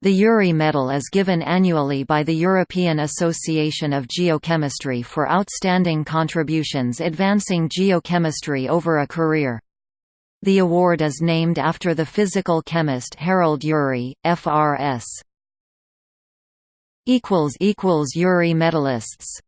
The Urey medal is given annually by the European Association of Geochemistry for outstanding contributions advancing geochemistry over a career. The award is named after the physical chemist Harold Urey, FRS. Urey medalists